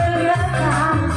的远方。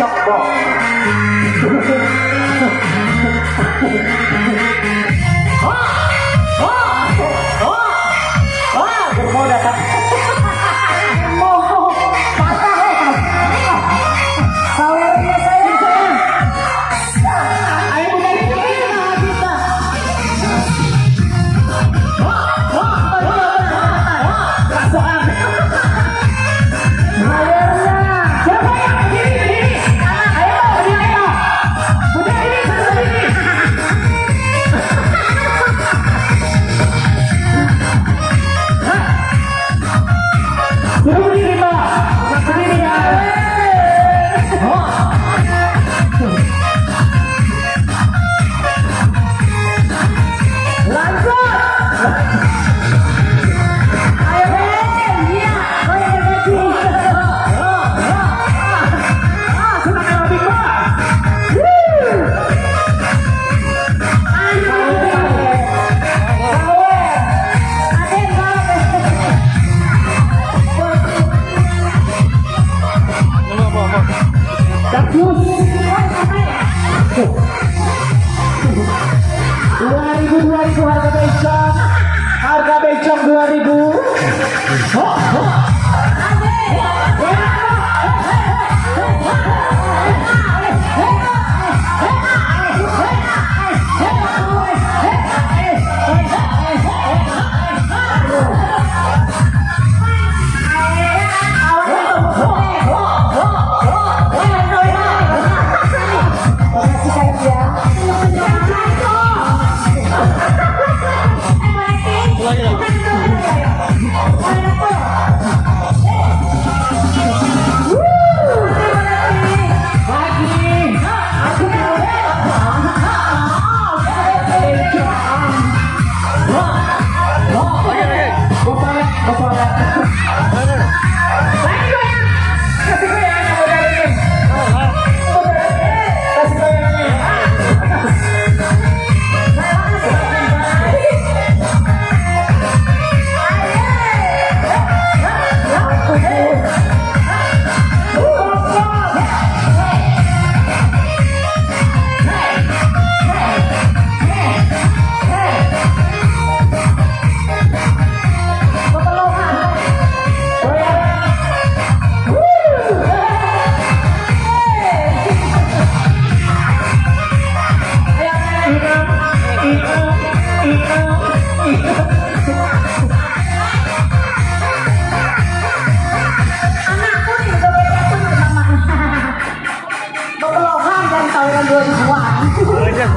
小吧。啊啊啊啊！我摸着他。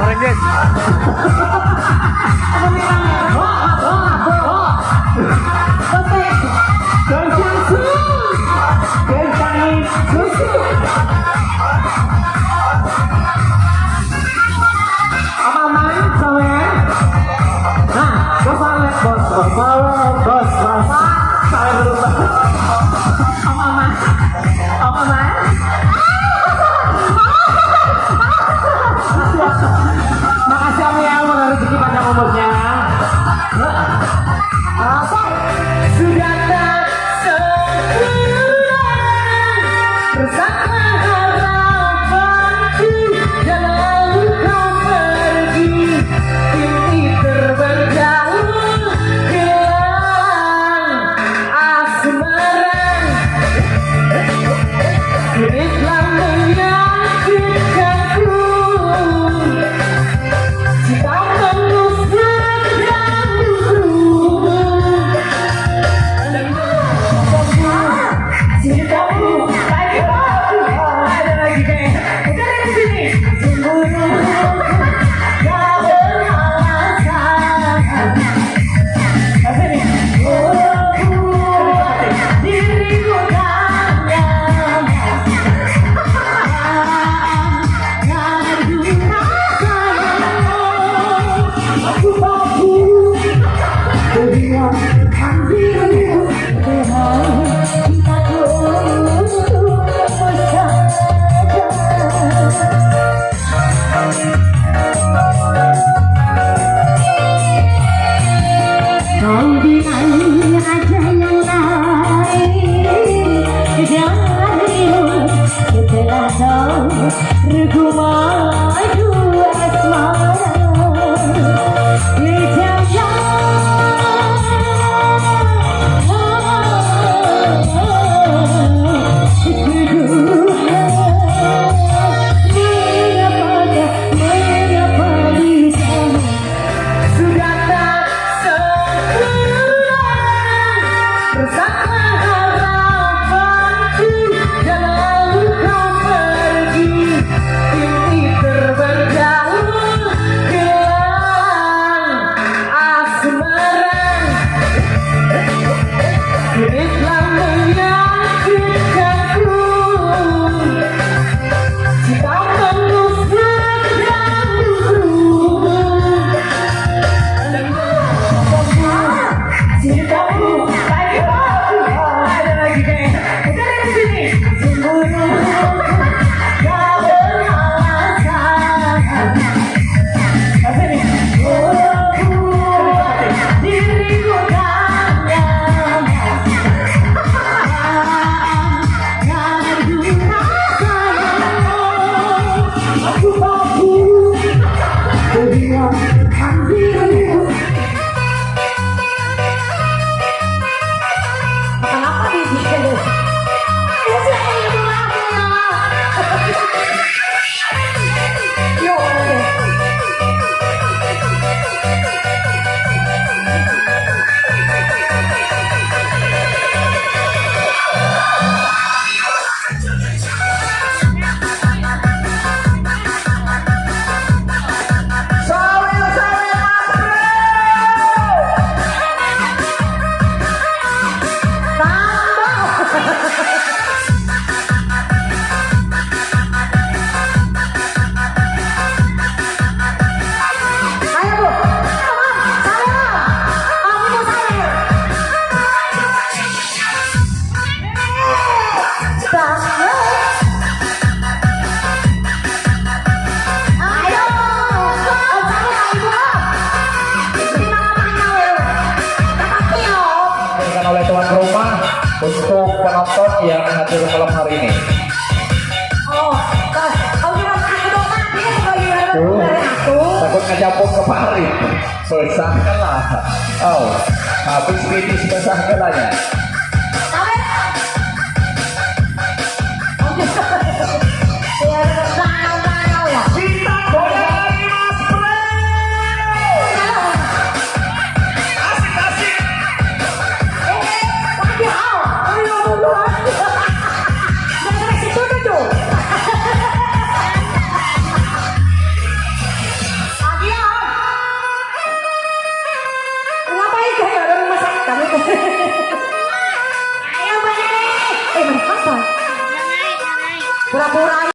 Goreng, guys. Bos, bos, bos, bos, bos, untuk penonton yang hadir malam hari ini. Oh, kira aku dong mati dari aku. takut ngejambung ke parit. Selesaikan lah. Oh, habis ini selesaikan lah